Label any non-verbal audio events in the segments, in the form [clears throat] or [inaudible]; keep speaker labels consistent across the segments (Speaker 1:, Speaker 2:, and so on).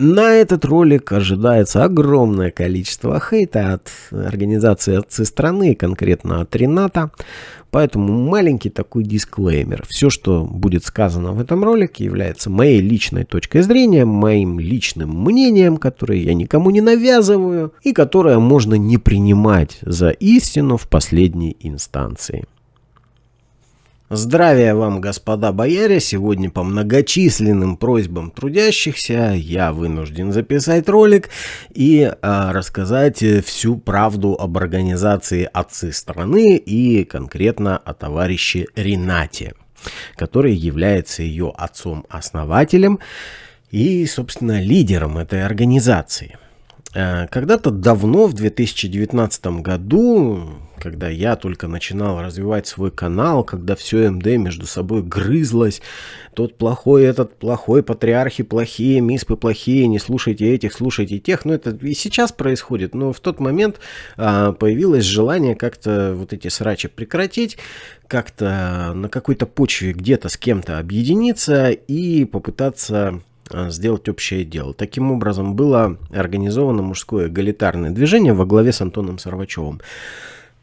Speaker 1: На этот ролик ожидается огромное количество хейта от организации отцы страны, конкретно от Рената. Поэтому маленький такой дисклеймер. Все, что будет сказано в этом ролике, является моей личной точкой зрения, моим личным мнением, которое я никому не навязываю и которое можно не принимать за истину в последней инстанции. Здравия вам, господа бояре! Сегодня по многочисленным просьбам трудящихся я вынужден записать ролик и а, рассказать всю правду об организации «Отцы страны» и конкретно о товарище Ренате, который является ее отцом-основателем и, собственно, лидером этой организации. А, когда-то давно, в 2019 году, когда я только начинал развивать свой канал, когда все МД между собой грызлось, тот плохой, этот плохой, патриархи плохие, миспы плохие, не слушайте этих, слушайте тех. Ну, это и сейчас происходит, но в тот момент а, появилось желание как-то вот эти срачи прекратить, как-то на какой-то почве где-то с кем-то объединиться и попытаться сделать общее дело. Таким образом, было организовано мужское эгалитарное движение во главе с Антоном Сарвачевым.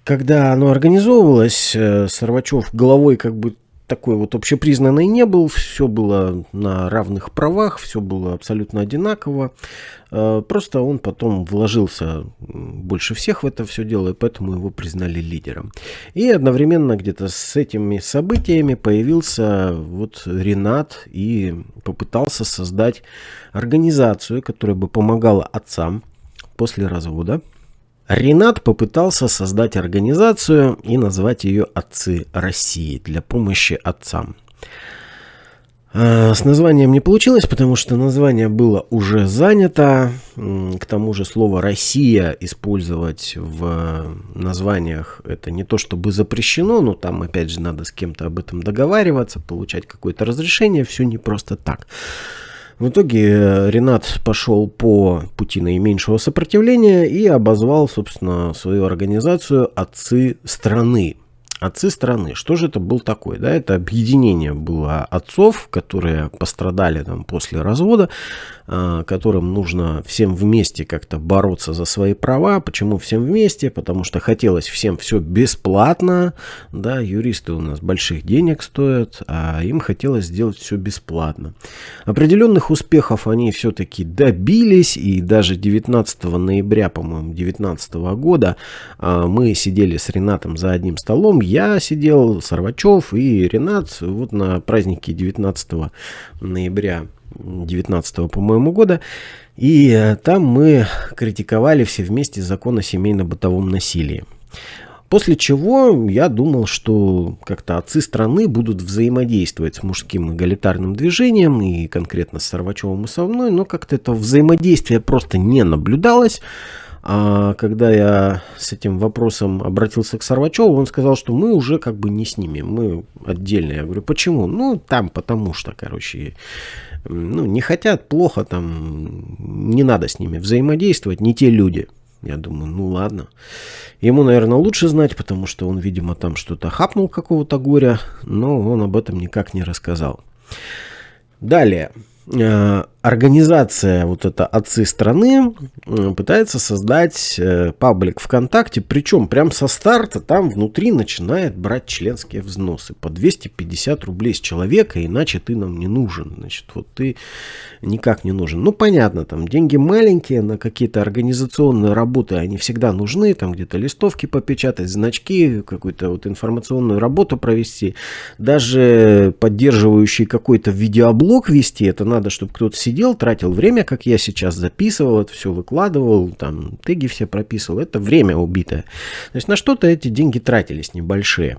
Speaker 1: Когда оно организовывалось, э, Сарвачев головой как бы такой вот общепризнанный не был, все было на равных правах, все было абсолютно одинаково. Э, просто он потом вложился больше всех в это все дело, и поэтому его признали лидером. И одновременно где-то с этими событиями появился вот Ренат и попытался создать организацию, которая бы помогала отцам после развода Ренат попытался создать организацию и назвать ее «Отцы России» для помощи отцам. А, с названием не получилось, потому что название было уже занято. К тому же слово «Россия» использовать в названиях это не то чтобы запрещено, но там опять же надо с кем-то об этом договариваться, получать какое-то разрешение, все не просто так. В итоге э, Ренат пошел по пути наименьшего сопротивления и обозвал, собственно, свою организацию «Отцы страны». Отцы страны. Что же это был такой? Да, это объединение было отцов, которые пострадали там после развода, а, которым нужно всем вместе как-то бороться за свои права. Почему всем вместе? Потому что хотелось всем все бесплатно. Да, юристы у нас больших денег стоят, а им хотелось сделать все бесплатно. Определенных успехов они все-таки добились, и даже 19 ноября, по-моему, 2019 года а, мы сидели с Ренатом за одним столом. Я сидел, Сарвачев и Ренат вот на празднике 19 ноября 19 по-моему, года. И э, там мы критиковали все вместе закон о семейно-бытовом насилии. После чего я думал, что как-то отцы страны будут взаимодействовать с мужским эгалитарным движением и конкретно с Сорвачевым и со мной, но как-то это взаимодействие просто не наблюдалось. А когда я с этим вопросом обратился к Сорвачеву, он сказал, что мы уже как бы не с ними, мы отдельно. Я говорю, почему? Ну, там потому что, короче, ну, не хотят, плохо, там, не надо с ними взаимодействовать, не те люди. Я думаю, ну ладно. Ему, наверное, лучше знать, потому что он, видимо, там что-то хапнул какого-то горя, но он об этом никак не рассказал. Далее. Э, организация, вот это «Отцы страны», пытается создать э, паблик ВКонтакте, причем прям со старта там внутри начинает брать членские взносы по 250 рублей с человека, иначе ты нам не нужен. Значит, вот ты никак не нужен. Ну, понятно, там деньги маленькие на какие-то организационные работы, они всегда нужны, там где-то листовки попечатать, значки, какую-то вот информационную работу провести, даже поддерживающий какой-то видеоблог вести, это надо, чтобы кто-то сидел сидел, тратил время, как я сейчас записывал, это все выкладывал, там теги все прописывал. Это время убитое. То есть на что-то эти деньги тратились небольшие.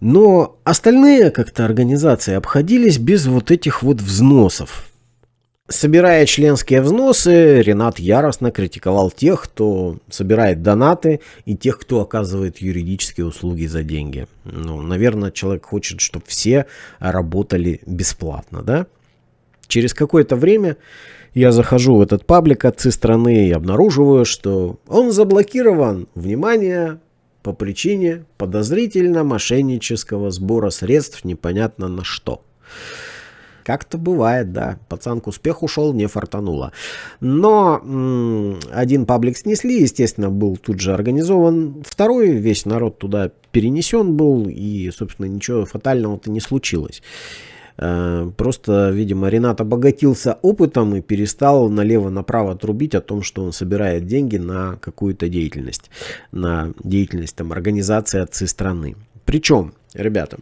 Speaker 1: Но остальные как-то организации обходились без вот этих вот взносов. Собирая членские взносы, Ренат яростно критиковал тех, кто собирает донаты и тех, кто оказывает юридические услуги за деньги. Ну, наверное, человек хочет, чтобы все работали бесплатно, да? Через какое-то время я захожу в этот паблик отцы страны и обнаруживаю, что он заблокирован. Внимание! По причине подозрительно мошеннического сбора средств непонятно на что. Как-то бывает, да. Пацан к успеху шел, не фартануло. Но м- один паблик снесли, естественно, был тут же организован второй. Весь народ туда перенесен был, и, собственно, ничего фатального-то не случилось. Э, просто, видимо, Ренат обогатился опытом и перестал налево-направо трубить о том, что он собирает деньги на какую-то деятельность, на деятельность там, организации отцы страны. Причем Ребята,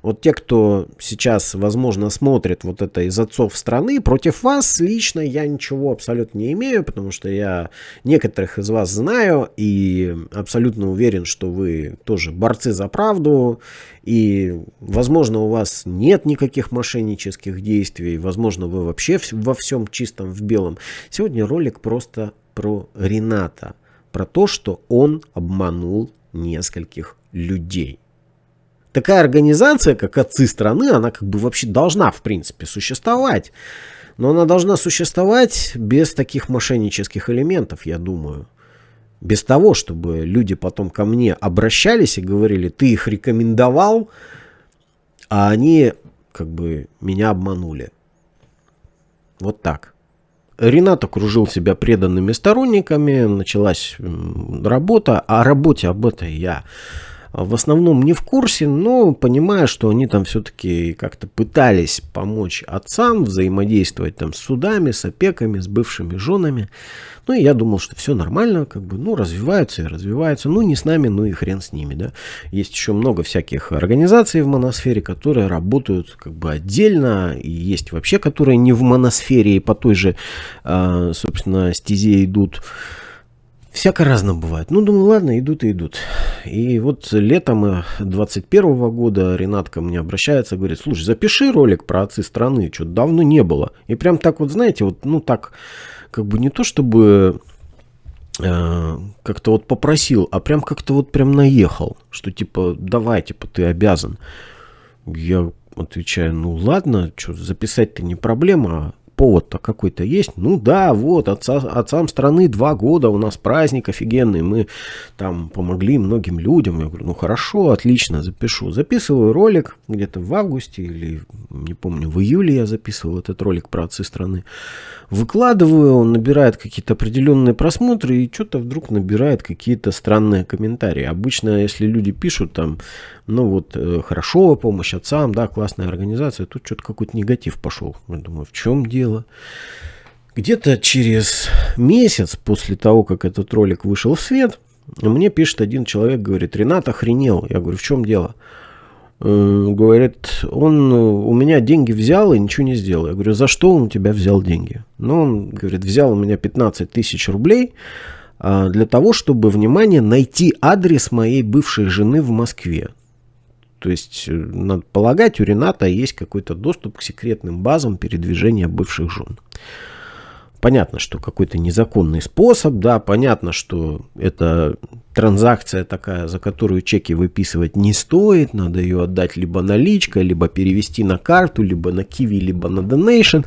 Speaker 1: вот те, кто сейчас, возможно, смотрит вот это из отцов страны, против вас лично я ничего абсолютно не имею, потому что я некоторых из вас знаю и абсолютно уверен, что вы тоже борцы за правду, и, возможно, у вас нет никаких мошеннических действий, возможно, вы вообще во всем чистом в белом. Сегодня ролик просто про Рената, про то, что он обманул нескольких людей такая организация, как отцы страны, она как бы вообще должна, в принципе, существовать. Но она должна существовать без таких мошеннических элементов, я думаю. Без того, чтобы люди потом ко мне обращались и говорили, ты их рекомендовал, а они как бы меня обманули. Вот так. Ренат окружил себя преданными сторонниками, началась работа, о работе об этой я в основном не в курсе, но понимаю, что они там все-таки как-то пытались помочь отцам взаимодействовать там с судами, с опеками, с бывшими женами. Ну и я думал, что все нормально, как бы, ну, развиваются и развиваются. Ну, не с нами, ну и хрен с ними, да. Есть еще много всяких организаций в моносфере, которые работают как бы отдельно, и есть вообще, которые не в моносфере и по той же, а, собственно, стезе идут. Всяко разно бывает. Ну, думаю, ладно, идут и идут. И вот летом 21 э, года Ренат ко мне обращается, говорит, слушай, запиши ролик про отцы страны, что-то давно не было. И прям так вот, знаете, вот, ну так, как бы не то чтобы э, как-то вот попросил, а прям как-то вот прям наехал, что типа, давай, типа, ты обязан. Я отвечаю, ну ладно, что записать-то не проблема, повод-то какой-то есть? Ну да, вот, отца, отцам страны два года, у нас праздник офигенный, мы там помогли многим людям. Я говорю, ну хорошо, отлично, запишу. Записываю ролик где-то в августе или, не помню, в июле я записывал этот ролик про отцы страны. Выкладываю, он набирает какие-то определенные просмотры и что-то вдруг набирает какие-то странные комментарии. Обычно, если люди пишут там, ну вот, э, хорошо, помощь отцам, да, классная организация, тут что-то какой-то негатив пошел. Я думаю, в чем дело? Где-то через месяц после того, как этот ролик вышел в свет, мне пишет один человек, говорит, Ренат охренел. Я говорю, в чем дело? Э, говорит, он у меня деньги взял и ничего не сделал. Я говорю, за что он у тебя взял деньги? Ну, он говорит, взял у меня 15 тысяч рублей а, для того, чтобы, внимание, найти адрес моей бывшей жены в Москве. То есть, э, надо полагать, у Рената есть какой-то доступ к секретным базам передвижения бывших жен. Понятно, что какой-то незаконный способ, да, понятно, что это транзакция такая, за которую чеки выписывать не стоит, надо ее отдать либо наличкой, либо перевести на карту, либо на Kiwi, либо на Donation,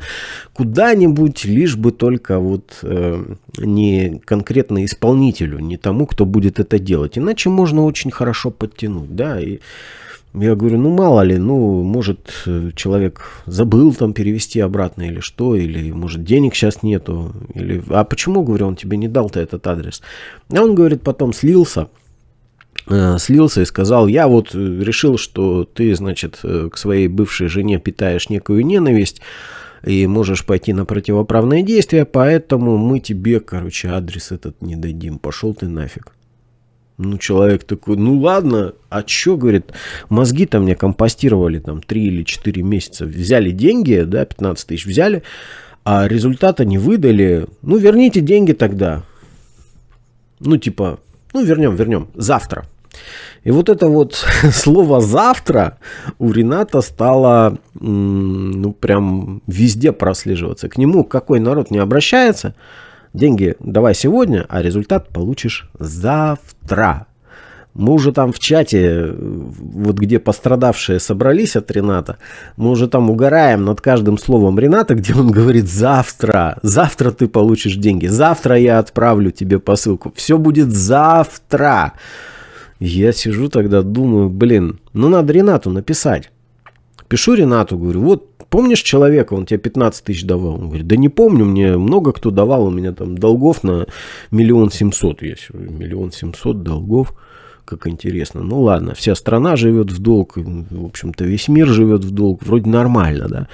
Speaker 1: куда-нибудь, лишь бы только вот э, не конкретно исполнителю, не тому, кто будет это делать. Иначе можно очень хорошо подтянуть, да, и я говорю, ну мало ли, ну может человек забыл там перевести обратно или что, или может денег сейчас нету, или а почему, говорю, он тебе не дал-то этот адрес? А он говорит, потом слился, э, слился и сказал, я вот решил, что ты, значит, э, к своей бывшей жене питаешь некую ненависть, и можешь пойти на противоправные действия, поэтому мы тебе, короче, адрес этот не дадим. Пошел ты нафиг. Ну, человек такой, ну ладно, а чё, говорит, мозги-то мне компостировали там 3 или 4 месяца, взяли деньги, да, 15 тысяч взяли, а результата не выдали, ну, верните деньги тогда. Ну, типа, ну, вернем, вернем, завтра. И вот это вот [laughs] слово «завтра» у Рената стало, ну, прям везде прослеживаться. К нему какой народ не обращается – Деньги давай сегодня, а результат получишь завтра. Мы уже там в чате, вот где пострадавшие собрались от Рената, мы уже там угораем над каждым словом Рената, где он говорит завтра, завтра ты получишь деньги, завтра я отправлю тебе посылку, все будет завтра. Я сижу тогда, думаю, блин, ну надо Ренату написать. Пишу Ренату, говорю, вот помнишь человека, он тебе 15 тысяч давал? Он говорит, да не помню, мне много кто давал, у меня там долгов на миллион семьсот есть. Миллион семьсот долгов, как интересно. Ну ладно, вся страна живет в долг, в общем-то весь мир живет в долг, вроде нормально, да.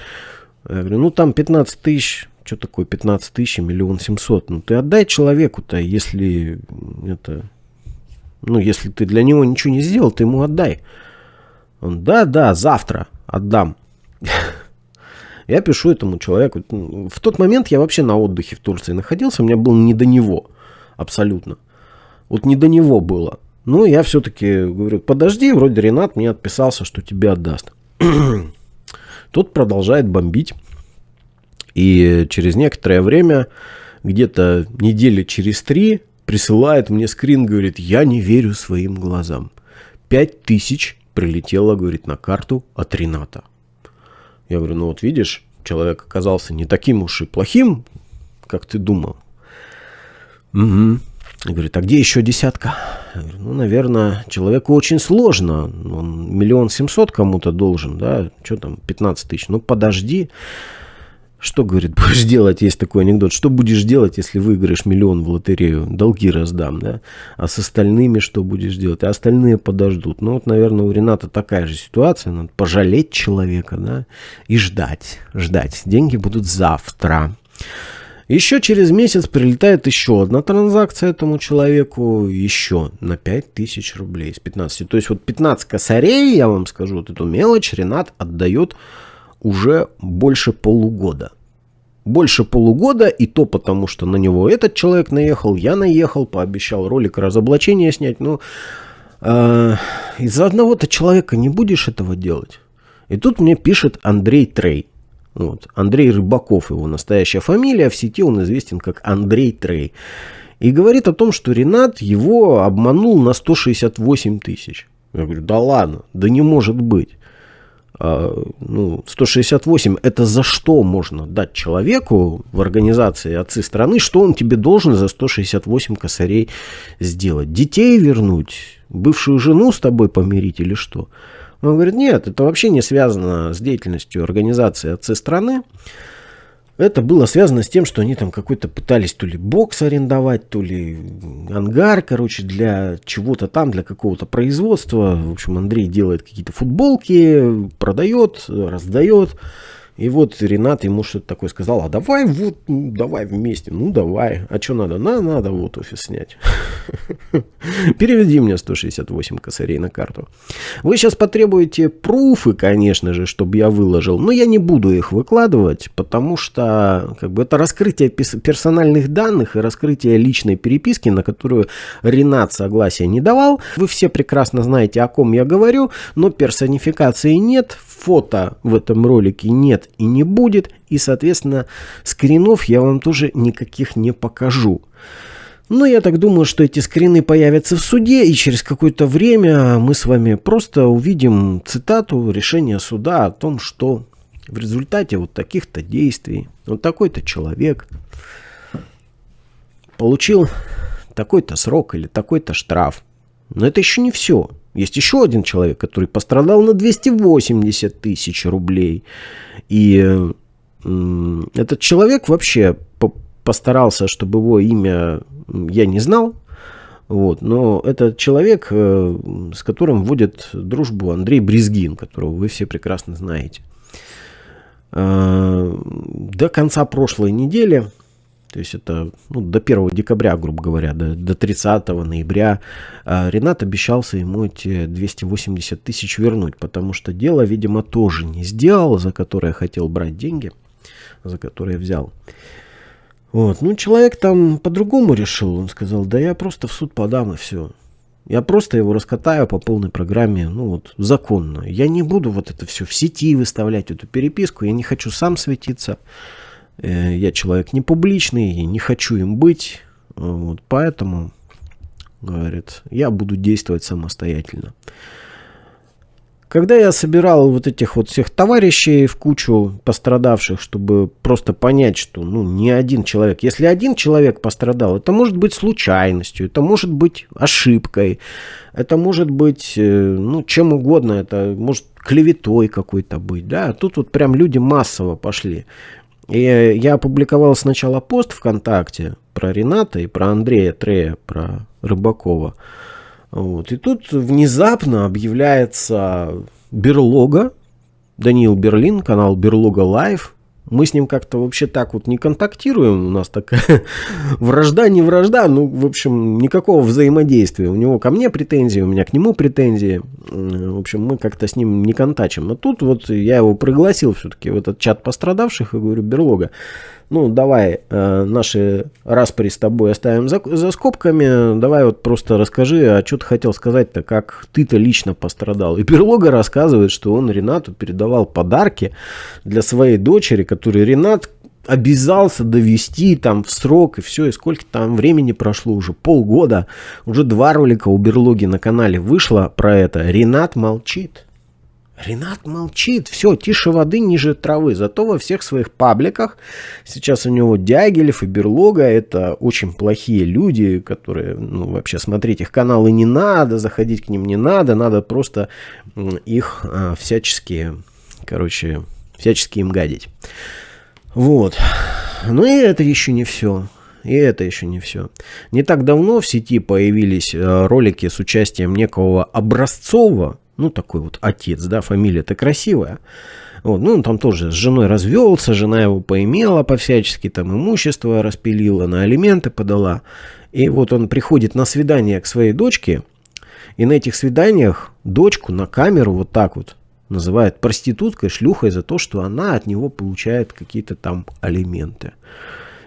Speaker 1: Я говорю, ну там 15 тысяч, что такое 15 тысяч, миллион семьсот? Ну ты отдай человеку-то, если это, ну если ты для него ничего не сделал, ты ему отдай. Он, да, да, завтра отдам. Я пишу этому человеку. В тот момент я вообще на отдыхе в Турции находился, у меня было не до него. Абсолютно. Вот не до него было. Ну, я все-таки говорю, подожди, вроде Ренат мне отписался, что тебе отдаст. [clears throat] Тот продолжает бомбить. И через некоторое время, где-то недели через три, присылает мне скрин, говорит, я не верю своим глазам. Пять тысяч прилетело, говорит, на карту от Рената. Я говорю, ну вот видишь, человек оказался не таким уж и плохим, как ты думал. Угу. И говорит, а где еще десятка? Я говорю, ну, наверное, человеку очень сложно. Он миллион семьсот кому-то должен, да? Что там, 15 тысяч? Ну, подожди. Что, говорит, [laughs] будешь делать, есть такой анекдот, что будешь делать, если выиграешь миллион в лотерею? Долги раздам, да? А с остальными что будешь делать? А остальные подождут. Ну, вот, наверное, у Рената такая же ситуация. Надо пожалеть человека, да? И ждать, ждать. Деньги будут завтра. Еще через месяц прилетает еще одна транзакция этому человеку, еще на 5000 рублей с 15. То есть вот 15 косарей, я вам скажу, вот эту мелочь Ренат отдает уже больше полугода. Больше полугода, и то потому, что на него этот человек наехал, я наехал, пообещал ролик разоблачения снять. Ну, э, из-за одного-то человека не будешь этого делать. И тут мне пишет Андрей Трей. Вот. Андрей Рыбаков его настоящая фамилия, в сети он известен как Андрей Трей. И говорит о том, что Ренат его обманул на 168 тысяч. Я говорю, да ладно, да не может быть. А, ну, 168 это за что можно дать человеку в организации отцы страны, что он тебе должен за 168 косарей сделать? Детей вернуть? Бывшую жену с тобой помирить или что? Он говорит, нет, это вообще не связано с деятельностью организации отцы страны. Это было связано с тем, что они там какой-то пытались то ли бокс арендовать, то ли ангар, короче, для чего-то там, для какого-то производства. В общем, Андрей делает какие-то футболки, продает, раздает. И вот Ренат ему что-то такое сказал, а давай вот, ну, давай вместе. Ну, давай. А что надо? На, надо вот офис снять. [laughs] Переведи мне 168 косарей на карту. Вы сейчас потребуете пруфы, конечно же, чтобы я выложил, но я не буду их выкладывать, потому что как бы это раскрытие персональных данных и раскрытие личной переписки, на которую Ренат согласия не давал. Вы все прекрасно знаете, о ком я говорю, но персонификации нет, фото в этом ролике нет и не будет, и, соответственно, скринов я вам тоже никаких не покажу. Но я так думаю, что эти скрины появятся в суде, и через какое-то время мы с вами просто увидим цитату решения суда о том, что в результате вот таких-то действий вот такой-то человек получил такой-то срок или такой-то штраф. Но это еще не все. Есть еще один человек, который пострадал на 280 тысяч рублей. И этот человек вообще постарался, чтобы его имя я не знал. Вот, но это человек, э, с которым вводит дружбу Андрей Брезгин, которого вы все прекрасно знаете. Э, до конца прошлой недели то есть это ну, до 1 декабря, грубо говоря, до, до 30 ноября а Ренат обещался ему эти 280 тысяч вернуть, потому что дело, видимо, тоже не сделал, за которое хотел брать деньги, за которое взял. Вот. Ну, человек там по-другому решил. Он сказал, да я просто в суд подам и все. Я просто его раскатаю по полной программе, ну вот, законно. Я не буду вот это все в сети выставлять, эту переписку. Я не хочу сам светиться. Э, я человек не публичный, не хочу им быть, вот, поэтому, говорит, я буду действовать самостоятельно. Когда я собирал вот этих вот всех товарищей в кучу пострадавших, чтобы просто понять, что ну не один человек. Если один человек пострадал, это может быть случайностью, это может быть ошибкой, это может быть э, ну чем угодно, это может клеветой какой-то быть, да. Тут вот прям люди массово пошли. И я опубликовал сначала пост ВКонтакте про Рената и про Андрея Трея, про Рыбакова. Вот. И тут внезапно объявляется Берлога, Даниил Берлин, канал Берлога Лайв. Мы с ним как-то вообще так вот не контактируем. У нас такая [laughs] вражда, не вражда. Ну, в общем, никакого взаимодействия. У него ко мне претензии, у меня к нему претензии. В общем, мы как-то с ним не контачим. Но тут вот я его пригласил все-таки в этот чат пострадавших и говорю, Берлога, ну, давай э, наши распри с тобой оставим за, за скобками, давай вот просто расскажи, а что ты хотел сказать-то, как ты-то лично пострадал. И Перлога рассказывает, что он Ренату передавал подарки для своей дочери, которые Ренат обязался довести там в срок и все, и сколько там времени прошло, уже полгода, уже два ролика у Берлоги на канале вышло про это, Ренат молчит. Ренат молчит, все, тише воды, ниже травы. Зато во всех своих пабликах сейчас у него Дягилев и Берлога. Это очень плохие люди, которые, ну, вообще смотреть их каналы не надо, заходить к ним не надо. Надо просто их а, всячески, короче, всячески им гадить. Вот. Но и это еще не все. И это еще не все. Не так давно в сети появились э, ролики с участием некого Образцова, ну, такой вот отец, да, фамилия-то красивая. Вот, ну, он там тоже с женой развелся, жена его поимела по-всячески, там имущество распилила, на алименты подала. И вот он приходит на свидание к своей дочке, и на этих свиданиях дочку на камеру вот так вот называет проституткой, шлюхой за то, что она от него получает какие-то там алименты.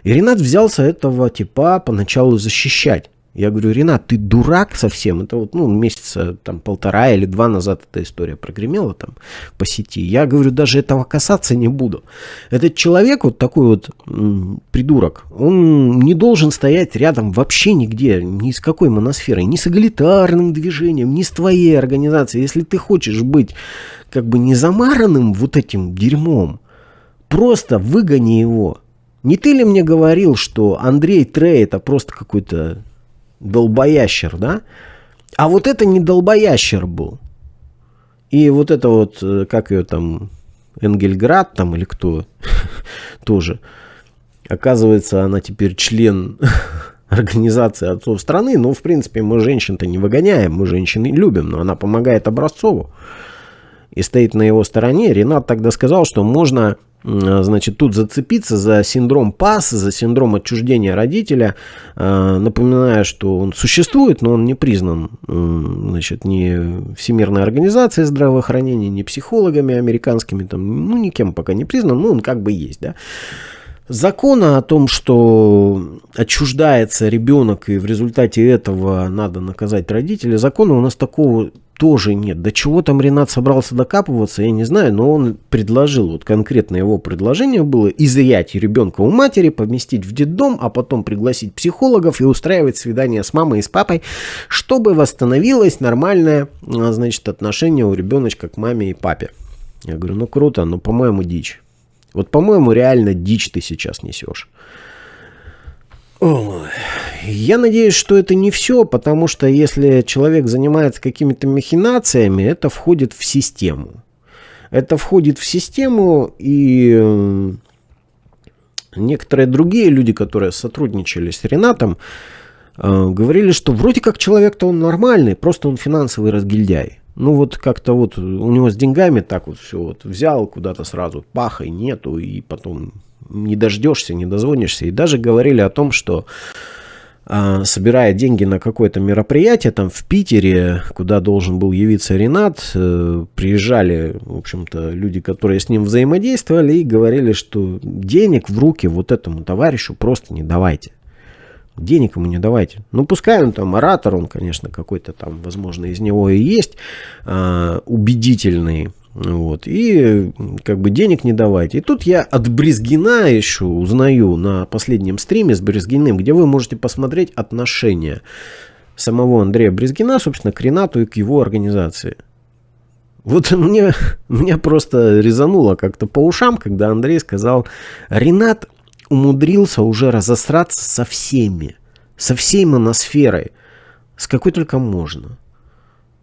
Speaker 1: И Ренат взялся этого типа поначалу защищать. Я говорю, Ренат, ты дурак совсем? Это вот, ну, месяца там полтора или два назад эта история прогремела там по сети. Я говорю, даже этого касаться не буду. Этот человек вот такой вот м, придурок, он не должен стоять рядом вообще нигде, ни с какой моносферой, ни с эгалитарным движением, ни с твоей организацией. Если ты хочешь быть как бы не замаранным вот этим дерьмом, просто выгони его. Не ты ли мне говорил, что Андрей Трей это просто какой-то долбоящер, да? А вот это не долбоящер был. И вот это вот, э, как ее там, Энгельград там или кто [laughs] тоже. Оказывается, она теперь член [laughs] организации отцов страны. Ну, в принципе, мы женщин-то не выгоняем, мы женщин любим, но она помогает Образцову и стоит на его стороне. Ренат тогда сказал, что можно значит, тут зацепиться за синдром ПАС, за синдром отчуждения родителя, э, напоминая, что он существует, но он не признан значит, ни Всемирной организацией здравоохранения, ни психологами американскими, там, ну, никем пока не признан, но он как бы есть, да. Закона о том, что отчуждается ребенок и в результате этого надо наказать родителей, закона у нас такого тоже нет. До чего там Ренат собрался докапываться, я не знаю, но он предложил, вот конкретно его предложение было изъять ребенка у матери, поместить в детдом, а потом пригласить психологов и устраивать свидание с мамой и с папой, чтобы восстановилось нормальное, а, значит, отношение у ребеночка к маме и папе. Я говорю, ну круто, но, по-моему, дичь. Вот, по-моему, реально дичь ты сейчас несешь. Я надеюсь, что это не все, потому что если человек занимается какими-то махинациями, это входит в систему. Это входит в систему, и некоторые другие люди, которые сотрудничали с Ренатом, э, говорили, что вроде как человек-то он нормальный, просто он финансовый разгильдяй. Ну вот как-то вот у него с деньгами так вот все вот взял куда-то сразу, пахой нету, и потом не дождешься, не дозвонишься. И даже говорили о том, что а, собирая деньги на какое-то мероприятие там в Питере, куда должен был явиться Ренат, э, приезжали, в общем-то, люди, которые с ним взаимодействовали и говорили, что денег в руки вот этому товарищу просто не давайте денег ему не давайте. Ну, пускай он там оратор, он, конечно, какой-то там, возможно, из него и есть э, убедительный. Вот, и как бы денег не давайте. И тут я от Брезгина еще узнаю на последнем стриме с Брезгиным, где вы можете посмотреть отношения самого Андрея Брезгина, собственно, к Ренату и к его организации. Вот [laughs] мне, меня просто резануло как-то по ушам, когда Андрей сказал, Ренат умудрился уже разосраться со всеми, со всей моносферой, с какой только можно.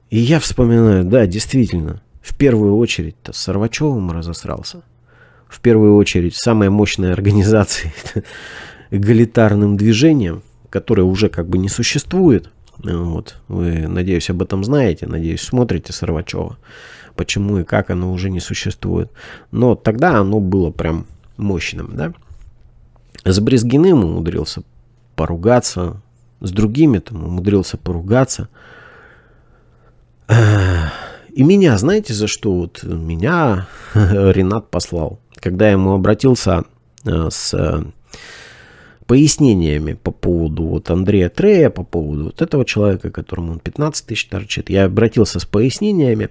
Speaker 1: И я вспоминаю, да, действительно, в первую очередь-то с Сорвачевым разосрался. В первую очередь самой мощной организацией, эгалитарным [laughs] движением, которое уже как бы не существует. Вот. Вы, надеюсь, об этом знаете, надеюсь, смотрите Сорвачева. Почему и как оно уже не существует. Но тогда оно было прям мощным, да. С Брезгиным умудрился поругаться, с другими там умудрился поругаться. И меня, знаете, за что вот меня [laughs] Ренат послал? Когда я ему обратился э, с пояснениями по поводу вот Андрея Трея, по поводу вот этого человека, которому он 15 тысяч торчит, я обратился с пояснениями.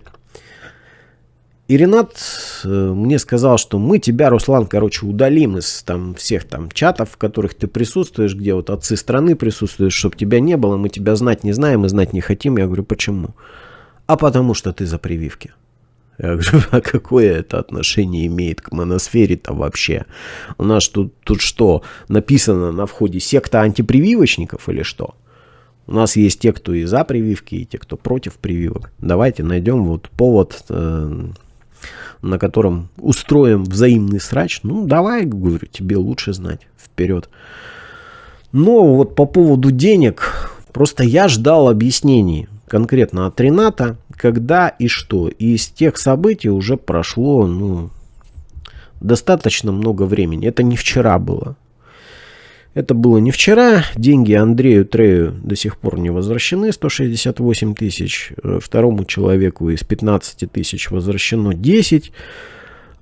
Speaker 1: И Ренат э, мне сказал, что мы тебя, Руслан, короче, удалим из там всех там чатов, в которых ты присутствуешь, где вот отцы страны присутствуют, чтобы тебя не было, мы тебя знать не знаем и знать не хотим. Я говорю, почему? А потому что ты за прививки. Я говорю, [laughs] а какое это отношение имеет к моносфере-то вообще? У нас тут, тут что, написано на входе секта антипрививочников или что? У нас есть те, кто и за прививки, и те, кто против прививок. Давайте найдем вот повод э, на котором устроим взаимный срач, ну давай, говорю, тебе лучше знать, вперед. Но вот по поводу денег, просто я ждал объяснений конкретно от Рената, когда и что. И из тех событий уже прошло, ну, достаточно много времени. Это не вчера было. Это было не вчера. Деньги Андрею Трею до сих пор не возвращены. 168 тысяч. Э, второму человеку из 15 тысяч возвращено 10.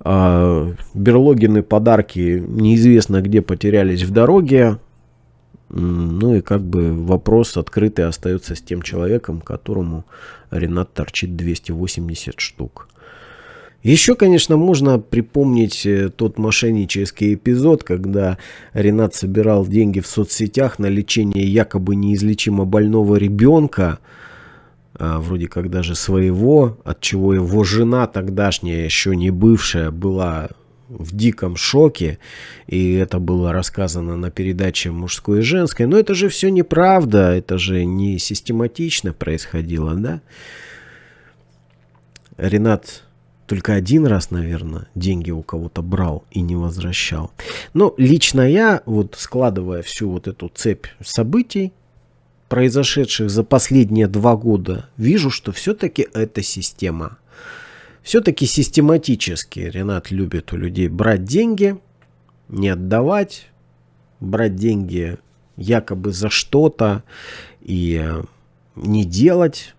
Speaker 1: А Берлогины подарки неизвестно где потерялись в дороге. Ну и как бы вопрос открытый остается с тем человеком, которому Ренат торчит 280 штук. Еще, конечно, можно припомнить э, тот мошеннический эпизод, когда Ренат собирал деньги в соцсетях на лечение якобы неизлечимо больного ребенка, а, вроде как даже своего, от чего его жена тогдашняя, еще не бывшая, была в диком шоке, и это было рассказано на передаче «Мужской и женской». Но это же все неправда, это же не систематично происходило, да? Ренат только один раз, наверное, деньги у кого-то брал и не возвращал. Но лично я, вот складывая всю вот эту цепь событий, произошедших за последние два года, вижу, что все-таки это система. Все-таки систематически Ренат любит у людей брать деньги, не отдавать, брать деньги якобы за что-то и не делать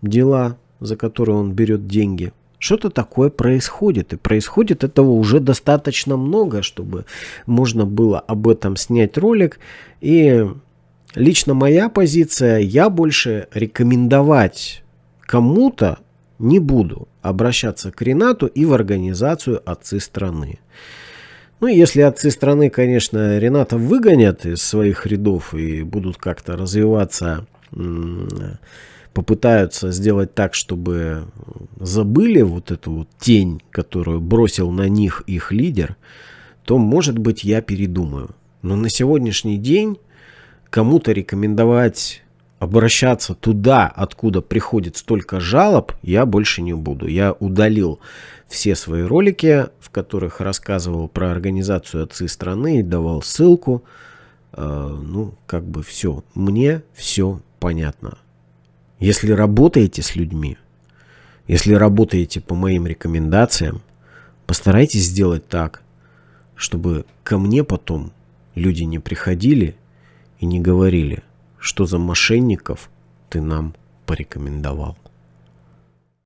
Speaker 1: дела, за которые он берет деньги. Что-то такое происходит. И происходит этого уже достаточно много, чтобы можно было об этом снять ролик. И лично моя позиция, я больше рекомендовать кому-то не буду обращаться к Ренату и в организацию «Отцы страны». Ну, если отцы страны, конечно, Рената выгонят из своих рядов и будут как-то развиваться попытаются сделать так, чтобы забыли вот эту вот тень, которую бросил на них их лидер, то, может быть, я передумаю. Но на сегодняшний день кому-то рекомендовать обращаться туда, откуда приходит столько жалоб, я больше не буду. Я удалил все свои ролики, в которых рассказывал про организацию отцы страны и давал ссылку. Э, ну, как бы все. Мне все понятно. Если работаете с людьми, если работаете по моим рекомендациям, постарайтесь сделать так, чтобы ко мне потом люди не приходили и не говорили, что за мошенников ты нам порекомендовал.